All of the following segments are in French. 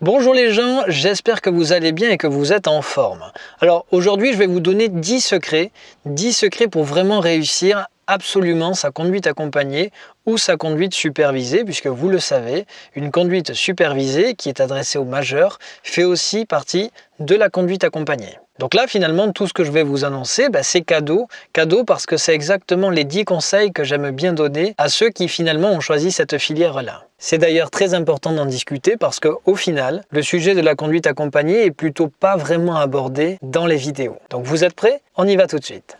Bonjour les gens, j'espère que vous allez bien et que vous êtes en forme. Alors aujourd'hui je vais vous donner 10 secrets, 10 secrets pour vraiment réussir absolument sa conduite accompagnée ou sa conduite supervisée, puisque vous le savez, une conduite supervisée qui est adressée aux majeurs fait aussi partie de la conduite accompagnée. Donc là, finalement, tout ce que je vais vous annoncer, bah, c'est cadeau. Cadeau parce que c'est exactement les 10 conseils que j'aime bien donner à ceux qui finalement ont choisi cette filière-là. C'est d'ailleurs très important d'en discuter parce qu'au final, le sujet de la conduite accompagnée est plutôt pas vraiment abordé dans les vidéos. Donc vous êtes prêts? On y va tout de suite.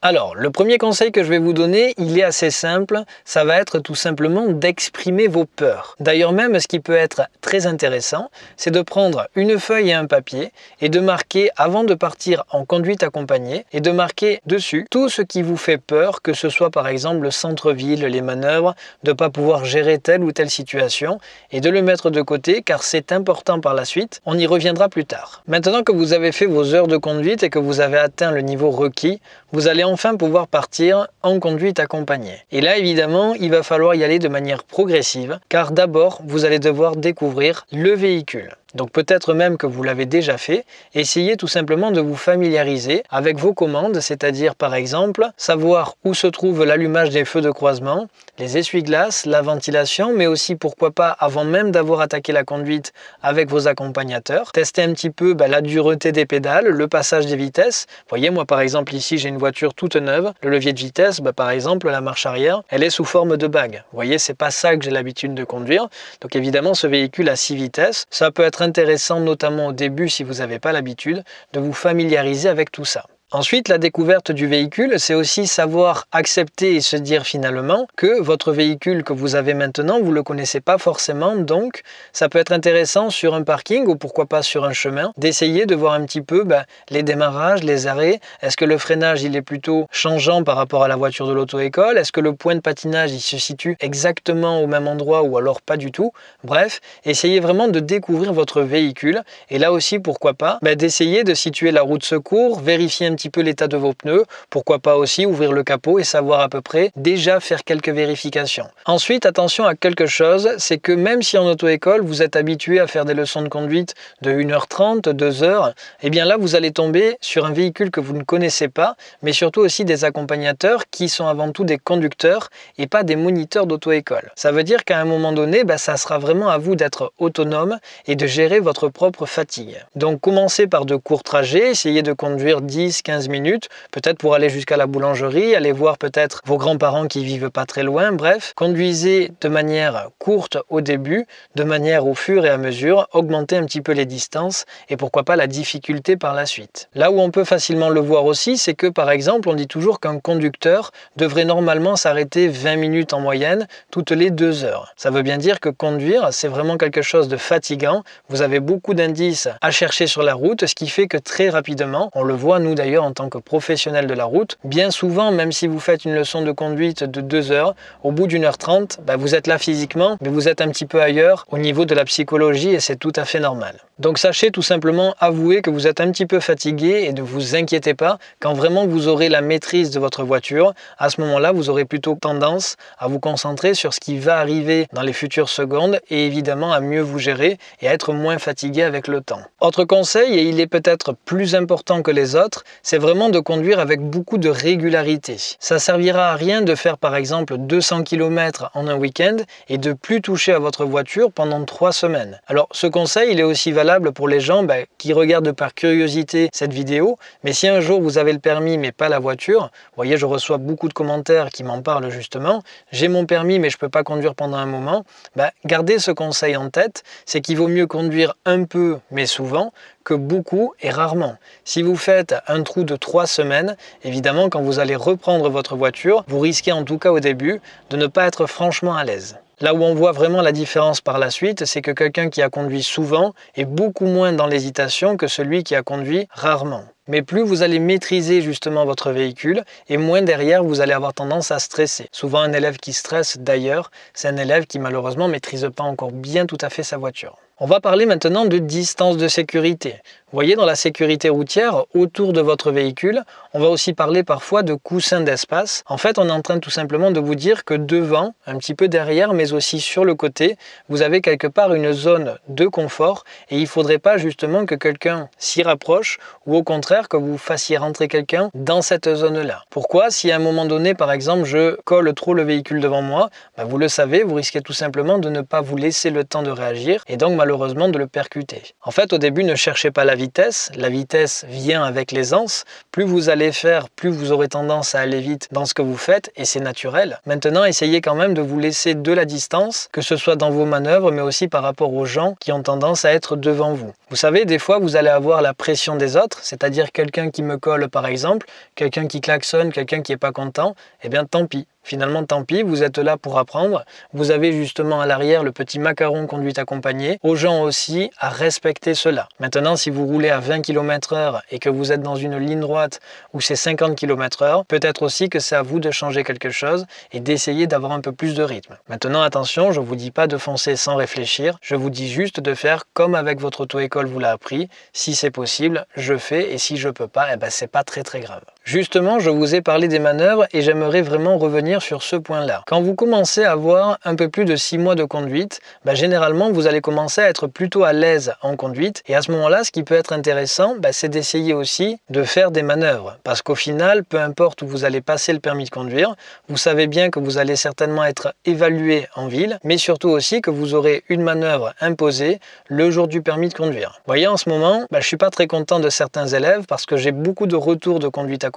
Alors, le premier conseil que je vais vous donner, il est assez simple, ça va être tout simplement d'exprimer vos peurs. D'ailleurs même, ce qui peut être très intéressant, c'est de prendre une feuille et un papier et de marquer, avant de partir en conduite accompagnée, et de marquer dessus tout ce qui vous fait peur, que ce soit par exemple le centre-ville, les manœuvres, de ne pas pouvoir gérer telle ou telle situation, et de le mettre de côté car c'est important par la suite, on y reviendra plus tard. Maintenant que vous avez fait vos heures de conduite et que vous avez atteint le niveau requis, vous allez enfin pouvoir partir en conduite accompagnée. Et là, évidemment, il va falloir y aller de manière progressive, car d'abord, vous allez devoir découvrir le véhicule. Donc peut-être même que vous l'avez déjà fait, essayez tout simplement de vous familiariser avec vos commandes, c'est-à-dire par exemple savoir où se trouve l'allumage des feux de croisement, les essuie-glaces, la ventilation, mais aussi pourquoi pas avant même d'avoir attaqué la conduite avec vos accompagnateurs, tester un petit peu bah, la dureté des pédales, le passage des vitesses. Voyez, moi par exemple ici j'ai une voiture toute neuve, le levier de vitesse, bah, par exemple la marche arrière, elle est sous forme de bague. Vous voyez, c'est pas ça que j'ai l'habitude de conduire. Donc évidemment ce véhicule à 6 vitesses, ça peut être intéressant notamment au début si vous n'avez pas l'habitude de vous familiariser avec tout ça. Ensuite, la découverte du véhicule, c'est aussi savoir accepter et se dire finalement que votre véhicule que vous avez maintenant, vous ne le connaissez pas forcément, donc ça peut être intéressant sur un parking ou pourquoi pas sur un chemin, d'essayer de voir un petit peu ben, les démarrages, les arrêts, est-ce que le freinage il est plutôt changeant par rapport à la voiture de l'auto-école, est-ce que le point de patinage il se situe exactement au même endroit ou alors pas du tout, bref, essayez vraiment de découvrir votre véhicule. Et là aussi pourquoi pas ben, d'essayer de situer la route secours, vérifier un peu l'état de vos pneus. Pourquoi pas aussi ouvrir le capot et savoir à peu près déjà faire quelques vérifications. Ensuite, attention à quelque chose, c'est que même si en auto-école, vous êtes habitué à faire des leçons de conduite de 1h30, 2h, et eh bien là, vous allez tomber sur un véhicule que vous ne connaissez pas, mais surtout aussi des accompagnateurs qui sont avant tout des conducteurs et pas des moniteurs d'auto-école. Ça veut dire qu'à un moment donné, bah, ça sera vraiment à vous d'être autonome et de gérer votre propre fatigue. Donc commencez par de courts trajets, essayez de conduire 10, 15 minutes, peut-être pour aller jusqu'à la boulangerie, aller voir peut-être vos grands-parents qui vivent pas très loin, bref, conduisez de manière courte au début, de manière au fur et à mesure, augmenter un petit peu les distances et pourquoi pas la difficulté par la suite. Là où on peut facilement le voir aussi, c'est que par exemple, on dit toujours qu'un conducteur devrait normalement s'arrêter 20 minutes en moyenne toutes les deux heures. Ça veut bien dire que conduire, c'est vraiment quelque chose de fatigant. Vous avez beaucoup d'indices à chercher sur la route, ce qui fait que très rapidement, on le voit nous d'ailleurs en tant que professionnel de la route, bien souvent, même si vous faites une leçon de conduite de 2 heures, au bout d'une heure trente, bah, vous êtes là physiquement, mais vous êtes un petit peu ailleurs au niveau de la psychologie et c'est tout à fait normal. Donc sachez tout simplement avouer que vous êtes un petit peu fatigué et ne vous inquiétez pas, quand vraiment vous aurez la maîtrise de votre voiture, à ce moment-là, vous aurez plutôt tendance à vous concentrer sur ce qui va arriver dans les futures secondes et évidemment à mieux vous gérer et à être moins fatigué avec le temps. Autre conseil, et il est peut-être plus important que les autres, c'est vraiment de conduire avec beaucoup de régularité. Ça servira à rien de faire par exemple 200 km en un week-end et de plus toucher à votre voiture pendant trois semaines. Alors ce conseil il est aussi valable pour les gens bah, qui regardent par curiosité cette vidéo, mais si un jour vous avez le permis mais pas la voiture, vous voyez je reçois beaucoup de commentaires qui m'en parlent justement, j'ai mon permis mais je peux pas conduire pendant un moment, bah, gardez ce conseil en tête, c'est qu'il vaut mieux conduire un peu mais souvent beaucoup et rarement. Si vous faites un trou de trois semaines, évidemment quand vous allez reprendre votre voiture, vous risquez en tout cas au début de ne pas être franchement à l'aise. Là où on voit vraiment la différence par la suite, c'est que quelqu'un qui a conduit souvent est beaucoup moins dans l'hésitation que celui qui a conduit rarement. Mais plus vous allez maîtriser justement votre véhicule et moins derrière vous allez avoir tendance à stresser. Souvent un élève qui stresse d'ailleurs, c'est un élève qui malheureusement maîtrise pas encore bien tout à fait sa voiture. On va parler maintenant de distance de sécurité. Vous voyez, dans la sécurité routière, autour de votre véhicule, on va aussi parler parfois de coussin d'espace. En fait, on est en train tout simplement de vous dire que devant, un petit peu derrière, mais aussi sur le côté, vous avez quelque part une zone de confort et il ne faudrait pas justement que quelqu'un s'y rapproche ou au contraire que vous fassiez rentrer quelqu'un dans cette zone-là. Pourquoi? Si à un moment donné, par exemple, je colle trop le véhicule devant moi, ben vous le savez, vous risquez tout simplement de ne pas vous laisser le temps de réagir et donc malheureusement de le percuter. En fait, au début, ne cherchez pas la vitesse. La vitesse vient avec l'aisance. Plus vous allez faire, plus vous aurez tendance à aller vite dans ce que vous faites et c'est naturel. Maintenant, essayez quand même de vous laisser de la distance, que ce soit dans vos manœuvres, mais aussi par rapport aux gens qui ont tendance à être devant vous. Vous savez, des fois, vous allez avoir la pression des autres, c'est-à-dire quelqu'un qui me colle par exemple, quelqu'un qui klaxonne, quelqu'un qui n'est pas content, eh bien tant pis. Finalement, tant pis, vous êtes là pour apprendre. Vous avez justement à l'arrière le petit macaron conduite accompagné. Aux gens aussi à respecter cela. Maintenant, si vous roulez à 20 km h et que vous êtes dans une ligne droite où c'est 50 km h peut-être aussi que c'est à vous de changer quelque chose et d'essayer d'avoir un peu plus de rythme. Maintenant, attention, je ne vous dis pas de foncer sans réfléchir. Je vous dis juste de faire comme avec votre auto-école vous l'a appris. Si c'est possible, je fais et si je peux pas, eh ben, c'est pas très très grave. Justement, je vous ai parlé des manœuvres et j'aimerais vraiment revenir sur ce point-là. Quand vous commencez à avoir un peu plus de 6 mois de conduite, bah, généralement vous allez commencer à être plutôt à l'aise en conduite et à ce moment-là, ce qui peut être intéressant, bah, c'est d'essayer aussi de faire des manœuvres. Parce qu'au final, peu importe où vous allez passer le permis de conduire, vous savez bien que vous allez certainement être évalué en ville, mais surtout aussi que vous aurez une manœuvre imposée le jour du permis de conduire. Voyez, en ce moment, bah, je suis pas très content de certains élèves parce que j'ai beaucoup de retours de conduite à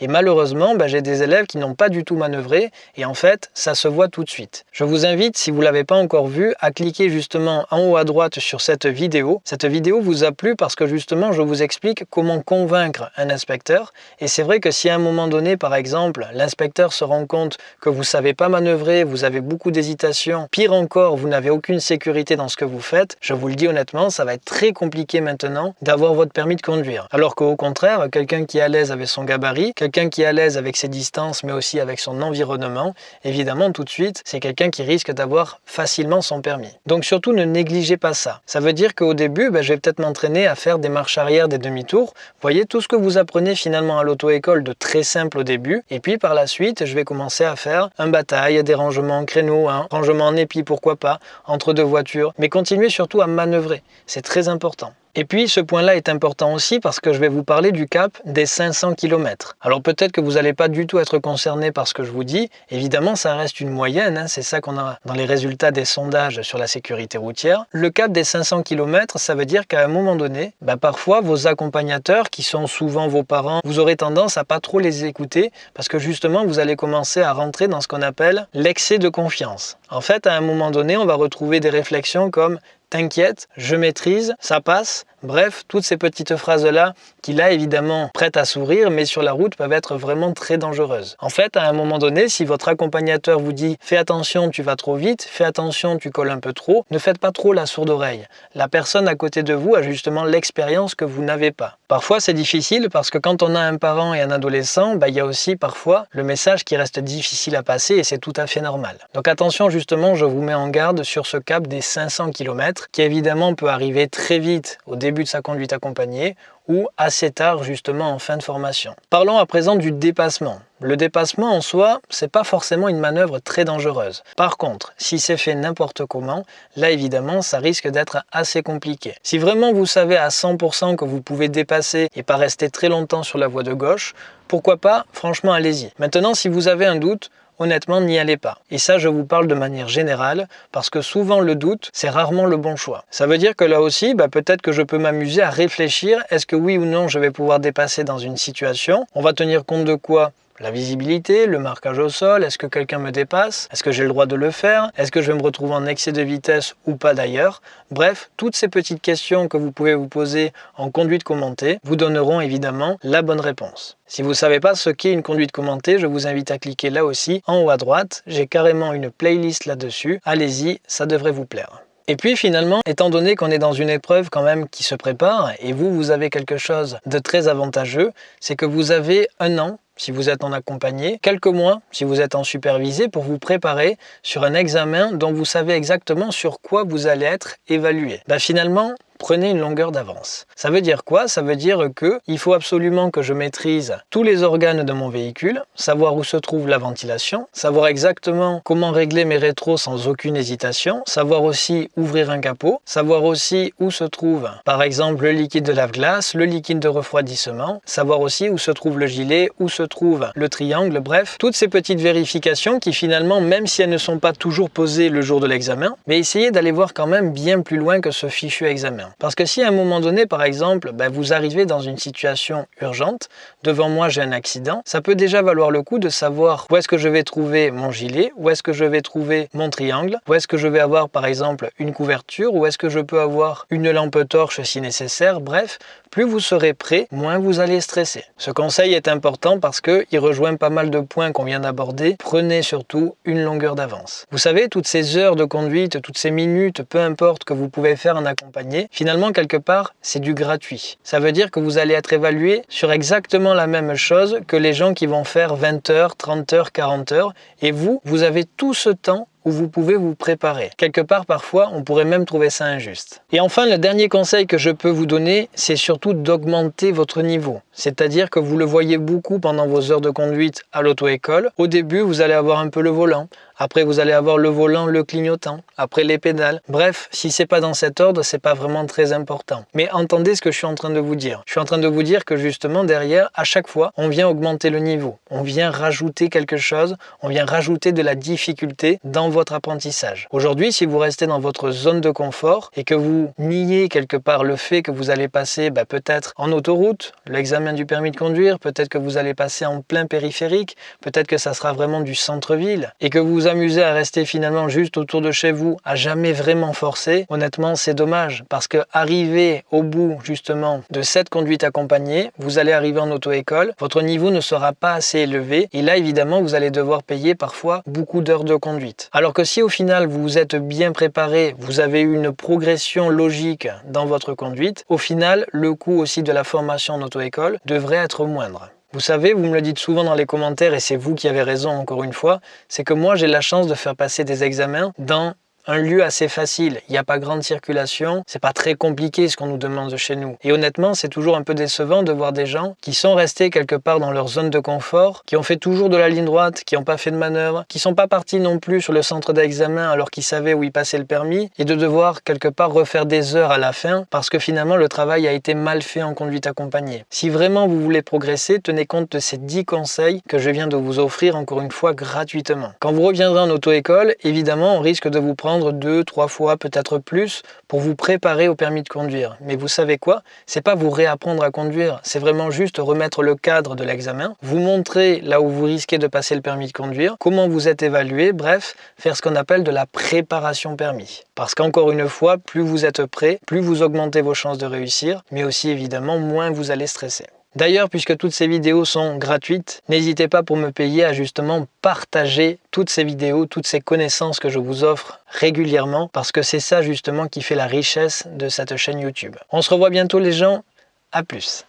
et malheureusement, bah, j'ai des élèves qui n'ont pas du tout manœuvré et en fait, ça se voit tout de suite. Je vous invite, si vous ne l'avez pas encore vu, à cliquer justement en haut à droite sur cette vidéo. Cette vidéo vous a plu parce que justement, je vous explique comment convaincre un inspecteur. Et c'est vrai que si à un moment donné, par exemple, l'inspecteur se rend compte que vous ne savez pas manœuvrer, vous avez beaucoup d'hésitation, pire encore, vous n'avez aucune sécurité dans ce que vous faites, je vous le dis honnêtement, ça va être très compliqué maintenant d'avoir votre permis de conduire. Alors qu'au contraire, quelqu'un qui est à l'aise avec son gabarit, quelqu'un qui est à l'aise avec ses distances mais aussi avec son environnement, évidemment tout de suite c'est quelqu'un qui risque d'avoir facilement son permis. Donc surtout ne négligez pas ça. Ça veut dire qu'au début ben, je vais peut-être m'entraîner à faire des marches arrière, des demi-tours. Voyez tout ce que vous apprenez finalement à l'auto-école de très simple au début et puis par la suite je vais commencer à faire un bataille, des rangements en créneau, un rangement en épi pourquoi pas, entre deux voitures, mais continuez surtout à manœuvrer, c'est très important. Et puis ce point-là est important aussi parce que je vais vous parler du cap des 500 km. Alors peut-être que vous n'allez pas du tout être concerné par ce que je vous dis. Évidemment, ça reste une moyenne. Hein. C'est ça qu'on a dans les résultats des sondages sur la sécurité routière. Le cap des 500 km, ça veut dire qu'à un moment donné, bah, parfois vos accompagnateurs, qui sont souvent vos parents, vous aurez tendance à pas trop les écouter parce que justement, vous allez commencer à rentrer dans ce qu'on appelle l'excès de confiance. En fait, à un moment donné, on va retrouver des réflexions comme t'inquiète, je maîtrise, ça passe. Bref, toutes ces petites phrases-là qui là évidemment prêtent à sourire mais sur la route peuvent être vraiment très dangereuses. En fait, à un moment donné, si votre accompagnateur vous dit fais attention, tu vas trop vite, fais attention, tu colles un peu trop, ne faites pas trop la sourde oreille. La personne à côté de vous a justement l'expérience que vous n'avez pas. Parfois c'est difficile parce que quand on a un parent et un adolescent, bah, il y a aussi parfois le message qui reste difficile à passer et c'est tout à fait normal. Donc attention justement, je vous mets en garde sur ce cap des 500 km qui évidemment peut arriver très vite au début de sa conduite accompagnée ou assez tard justement en fin de formation. Parlons à présent du dépassement. Le dépassement en soi, c'est pas forcément une manœuvre très dangereuse. Par contre, si c'est fait n'importe comment, là évidemment, ça risque d'être assez compliqué. Si vraiment vous savez à 100% que vous pouvez dépasser et pas rester très longtemps sur la voie de gauche, pourquoi pas Franchement, allez-y. Maintenant, si vous avez un doute, honnêtement, n'y allez pas. Et ça, je vous parle de manière générale, parce que souvent le doute, c'est rarement le bon choix. Ça veut dire que là aussi, bah, peut-être que je peux m'amuser à réfléchir, est-ce que oui ou non je vais pouvoir dépasser dans une situation? On va tenir compte de quoi? La visibilité, le marquage au sol, est-ce que quelqu'un me dépasse? Est-ce que j'ai le droit de le faire? Est-ce que je vais me retrouver en excès de vitesse ou pas d'ailleurs? Bref, toutes ces petites questions que vous pouvez vous poser en conduite commentée vous donneront évidemment la bonne réponse. Si vous ne savez pas ce qu'est une conduite commentée, je vous invite à cliquer là aussi en haut à droite. J'ai carrément une playlist là-dessus. Allez-y, ça devrait vous plaire. Et puis finalement, étant donné qu'on est dans une épreuve quand même qui se prépare, et vous, vous avez quelque chose de très avantageux, c'est que vous avez un an si vous êtes en accompagné, quelques mois si vous êtes en supervisé pour vous préparer sur un examen dont vous savez exactement sur quoi vous allez être évalué. Ben finalement, prenez une longueur d'avance. Ça veut dire quoi? Ça veut dire que il faut absolument que je maîtrise tous les organes de mon véhicule, savoir où se trouve la ventilation, savoir exactement comment régler mes rétros sans aucune hésitation, savoir aussi ouvrir un capot, savoir aussi où se trouve par exemple le liquide de lave-glace, le liquide de refroidissement, savoir aussi où se trouve le gilet, où se trouve le triangle, bref, toutes ces petites vérifications qui finalement, même si elles ne sont pas toujours posées le jour de l'examen, mais essayez d'aller voir quand même bien plus loin que ce fichu examen. Parce que si à un moment donné, par exemple, ben, vous arrivez dans une situation urgente, devant moi j'ai un accident, ça peut déjà valoir le coup de savoir où est-ce que je vais trouver mon gilet, où est-ce que je vais trouver mon triangle, où est-ce que je vais avoir par exemple une couverture, où est-ce que je peux avoir une lampe torche si nécessaire, bref, plus vous serez prêt, moins vous allez stresser. Ce conseil est important parce qu'il rejoint pas mal de points qu'on vient d'aborder. Prenez surtout une longueur d'avance. Vous savez, toutes ces heures de conduite, toutes ces minutes, peu importe que vous pouvez faire en accompagné, finalement, quelque part, c'est du gratuit. Ça veut dire que vous allez être évalué sur exactement la même chose que les gens qui vont faire 20 heures, 30 heures, 40 heures. Et vous, vous avez tout ce temps où vous pouvez vous préparer. Quelque part, parfois, on pourrait même trouver ça injuste. Et enfin, le dernier conseil que je peux vous donner, c'est surtout d'augmenter votre niveau. C'est-à-dire que vous le voyez beaucoup pendant vos heures de conduite à l'auto-école. Au début, vous allez avoir un peu le volant. Après, vous allez avoir le volant, le clignotant. Après, les pédales. Bref, si c'est pas dans cet ordre, c'est pas vraiment très important. Mais entendez ce que je suis en train de vous dire. Je suis en train de vous dire que justement, derrière, à chaque fois, on vient augmenter le niveau. On vient rajouter quelque chose. On vient rajouter de la difficulté dans apprentissage. Aujourd'hui, si vous restez dans votre zone de confort et que vous niez quelque part le fait que vous allez passer bah, peut-être en autoroute, l'examen du permis de conduire, peut-être que vous allez passer en plein périphérique, peut-être que ça sera vraiment du centre-ville et que vous amuser à rester finalement juste autour de chez vous, à jamais vraiment forcer, honnêtement, c'est dommage parce que arriver au bout justement de cette conduite accompagnée, vous allez arriver en auto-école, votre niveau ne sera pas assez élevé et là évidemment vous allez devoir payer parfois beaucoup d'heures de conduite. Alors que si au final vous êtes bien préparé, vous avez eu une progression logique dans votre conduite, au final le coût aussi de la formation en auto-école devrait être moindre. Vous savez, vous me le dites souvent dans les commentaires et c'est vous qui avez raison encore une fois, c'est que moi j'ai la chance de faire passer des examens dans un lieu assez facile. Il n'y a pas grande circulation, c'est pas très compliqué ce qu'on nous demande de chez nous. Et honnêtement, c'est toujours un peu décevant de voir des gens qui sont restés quelque part dans leur zone de confort, qui ont fait toujours de la ligne droite, qui n'ont pas fait de manœuvre, qui sont pas partis non plus sur le centre d'examen alors qu'ils savaient où ils passaient le permis, et de devoir quelque part refaire des heures à la fin parce que finalement le travail a été mal fait en conduite accompagnée. Si vraiment vous voulez progresser, tenez compte de ces 10 conseils que je viens de vous offrir encore une fois gratuitement. Quand vous reviendrez en auto-école, évidemment, on risque de vous deux, trois fois, peut-être plus, pour vous préparer au permis de conduire. Mais vous savez quoi? C'est pas vous réapprendre à conduire, c'est vraiment juste remettre le cadre de l'examen, vous montrer là où vous risquez de passer le permis de conduire, comment vous êtes évalué, bref, faire ce qu'on appelle de la préparation permis. Parce qu'encore une fois, plus vous êtes prêt, plus vous augmentez vos chances de réussir, mais aussi évidemment, moins vous allez stresser. D'ailleurs, puisque toutes ces vidéos sont gratuites, n'hésitez pas pour me payer à justement partager toutes ces vidéos, toutes ces connaissances que je vous offre régulièrement, parce que c'est ça justement qui fait la richesse de cette chaîne YouTube. On se revoit bientôt les gens, à plus